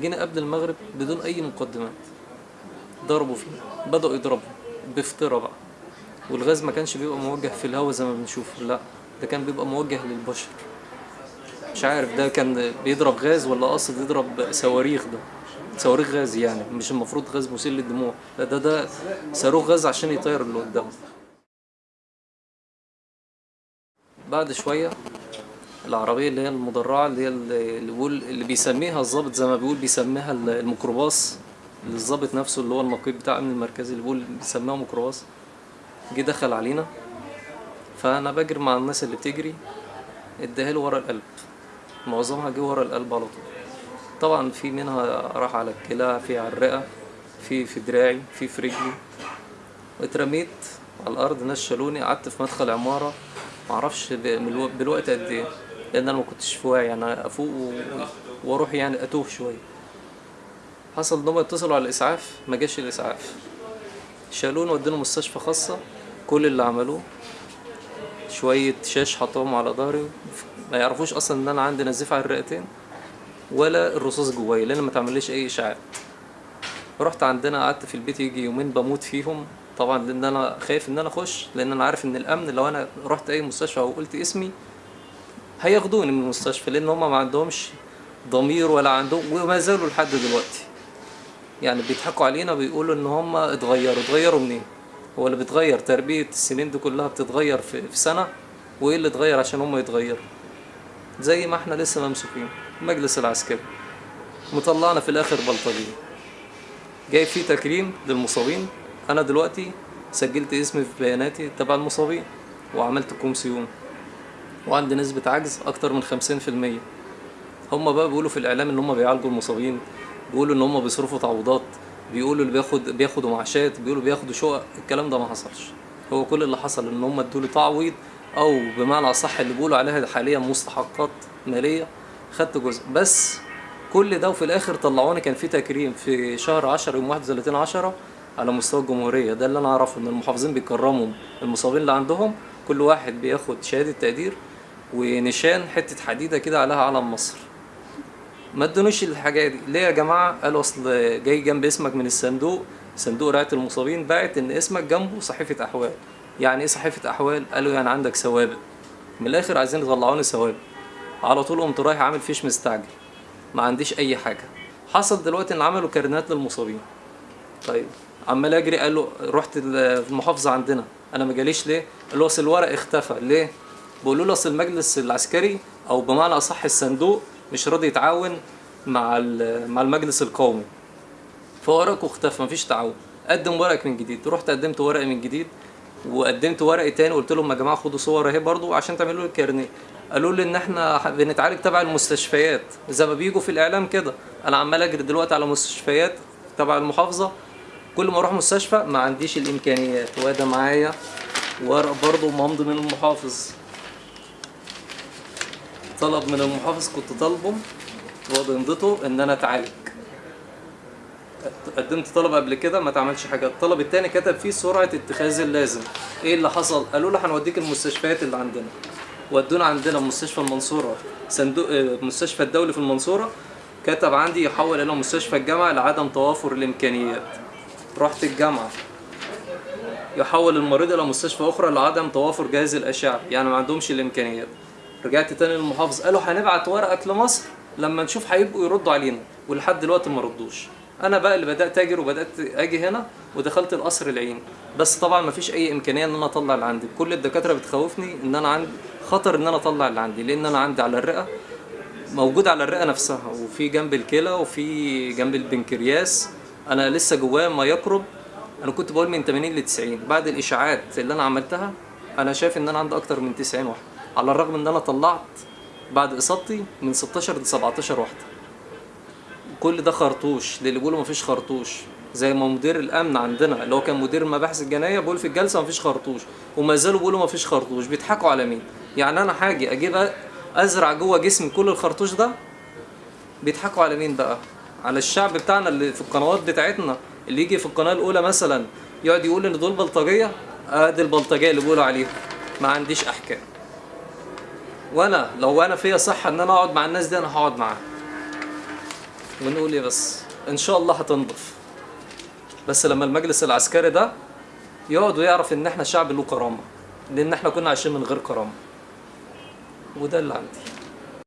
جينا قبل المغرب بدون أي مقدمات. ضربوا فينا. بدأوا يضربوا. بفطرة بقى. والغاز ما كانش بيبقى موجه في الهواء زي ما بنشوف لا ده كان بيبقى موجه للبشر. مش عارف ده كان بيضرب غاز ولا قصد يضرب صواريخ ده. صواريخ غاز يعني مش المفروض غاز مسيل للدموع. لا ده ده صاروخ غاز عشان يطير اللي قدامه. بعد شوية العربية اللي هي المدرعة اللي هي اللي بيقول اللي بيسميها الضابط زي ما بيقول بيسميها الميكروباص. اللي الضابط نفسه اللي هو النقيب بتاع الأمن المركزي اللي بيقول بيسميها ميكروباص. جه دخل علينا. فأنا بجري مع الناس اللي بتجري. اداها ورا القلب. معظمها جه ورا القلب على طول. طبعا في منها راح على الكلى في على الرئة في في دراعي في في رجلي. اترميت على الأرض. ناس شالوني. قعدت في مدخل عمارة. معرفش بالوقت قد إيه. لأن أنا ما كنتش في وعي يعني أفوق و- وأروح يعني أتوه شوية. حصل إن هم اتصلوا على الإسعاف ما جاش الإسعاف. شالوني ودوني مستشفى خاصة كل اللي عملوه شوية شاش حطوهم على ظهري ما يعرفوش أصلا إن أنا عندي نزيف على الرئتين ولا الرصاص جوايا لأن ما تعمليش أي إشعاع. رحت عندنا قعدت في البيت يجي يومين بموت فيهم طبعا لأن أنا خايف إن أنا أخش لأن أنا عارف إن الأمن لو أنا رحت أي مستشفى أو قلت اسمي هياخدوني من المستشفى لأن هم ما عندهمش ضمير ولا عندهم وما زالوا لحد دلوقتي. يعني بيضحكوا علينا بيقولوا إن هم اتغيروا. اتغيروا منين؟ هو اللي بيتغير. تربية السنين دي كلها بتتغير في, في سنة وإيه اللي اتغير عشان هم يتغيروا؟ زي ما إحنا لسه ممسوكين. المجلس العسكري. مطلعنا في الآخر بلطجية. جاي فيه تكريم للمصابين. أنا دلوقتي سجلت اسمي في بياناتي تبع المصابين وعملت كومسيون. وعندي نسبة عجز أكتر من خمسين في المية. هما بقى بيقولوا في الإعلام إن هما بيعالجوا المصابين بيقولوا إن هما بيصرفوا تعويضات بيقولوا اللي بياخد بياخدوا معاشات بيقولوا بياخدوا شقق الكلام ده ما حصلش. هو كل اللي حصل إن هما ادولي تعويض أو بمعنى أصح اللي بيقولوا عليها حاليا مستحقات مالية خدت جزء. بس كل ده وفي الآخر طلعوني كان في تكريم في شهر 10 يوم 31 10 على مستوى الجمهورية. ده اللي أنا أعرفه إن المحافظين بيكرموا المصابين اللي عندهم كل واحد بياخد شهادة تقدير ونشان حتة حديدة كده عليها علم مصر. ما ادونيش الحاجة دي. ليه يا جماعة؟ قالوا أصل جاي جنب اسمك من الصندوق. صندوق رعاية المصابين. باعت إن اسمك جنبه صحيفة أحوال. يعني إيه صحيفة أحوال؟ قالوا يعني عندك سوابق من الآخر عايزين يطلعوني سوابق على طول قمت رايح عامل فيش مستعجل. ما عنديش أي حاجة. حصل دلوقتي إن عملوا كارنات للمصابين. طيب. عمال اجري قال له رحت ال- المحافظة عندنا. أنا ما جاليش ليه؟ قال له أصل الورق اختفى. ليه؟ بيقولوا له أصل المجلس العسكري أو بمعنى أصح الصندوق مش راضي يتعاون مع مع المجلس القومي. فورقه اختفى مفيش تعاون. قدم ورقك من جديد. رحت قدمت ورقي من جديد وقدمت ورقي تاني قلت لهم يا جماعة خدوا صور اهي برضو عشان تعملوا لي الكارنيه قالوا لي إن إحنا بنتعالج تبع المستشفيات. زي ما بيجوا في الإعلام كده. أنا عمال أجري دلوقتي على مستشفيات تبع المحافظة. كل ما أروح مستشفى ما عنديش الإمكانيات. وده معايا ورق برضه ممضي من المحافظ. طلب من المحافظ كنت طالبه وبمضته إن أنا أتعالج. قدمت طلب قبل كده ما اتعملش حاجة. الطلب التاني كتب فيه سرعة اتخاذ اللازم. إيه اللي حصل؟ قالوا له هنوديك المستشفيات اللي عندنا. ودونا عندنا مستشفى المنصورة. صندوق آه، مستشفى الدولي في المنصورة كتب عندي يحول إلى مستشفى الجامعة لعدم توافر الإمكانيات. رحت الجامعة. يحول المريض إلى مستشفى أخرى لعدم توافر جهاز الأشعة. يعني ما عندهمش الإمكانيات. رجعت تاني للمحافظ قالوا هنبعت ورقك لمصر لما نشوف هيبقوا يردوا علينا ولحد دلوقتي ما ردوش. أنا بقى اللي بدأت اجر وبدأت أجي هنا ودخلت القصر العيني. بس طبعا ما فيش أي إمكانية إن أنا أطلع اللي عندي كل الدكاترة بتخوفني إن أنا عندي خطر إن أنا أطلع اللي عندي لأن أنا عندي على الرئة موجود على الرئة نفسها وفي جنب الكلى وفي جنب البنكرياس. أنا لسه جوايا ما يقرب. أنا كنت بقول من 80 ل 90 بعد الإشاعات اللي أنا عملتها أنا شايف إن أنا عندي أكتر من 90 واحدة على الرغم إن أنا طلعت بعد إصابتي من 16 ل 17 واحدة. كل ده خرطوش. للي بيقولوا مفيش خرطوش. زي ما مدير الأمن عندنا اللي هو كان مدير المباحث الجنائيه بيقول في الجلسة مفيش خرطوش. وما زالوا بيقولوا مفيش خرطوش. بيضحكوا على مين؟ يعني أنا هاجي أجيب أزرع جوه جسمي كل الخرطوش ده؟ بيضحكوا على مين بقى؟ على الشعب بتاعنا اللي في القنوات بتاعتنا اللي يجي في القناة الأولى مثلا يقعد يقول إن دول بلطجية؟ ادي البلطجية اللي بيقولوا عليهم ما عنديش أحكام. وأنا لو أنا فيا صحة إن أنا أقعد مع الناس دي أنا هقعد معاها ونقول إيه بس؟ إن شاء الله هتنضف. بس لما المجلس العسكري ده يقعد ويعرف إن إحنا شعب له كرامة لأن إحنا كنا عايشين من غير كرامة. وده اللي عندي.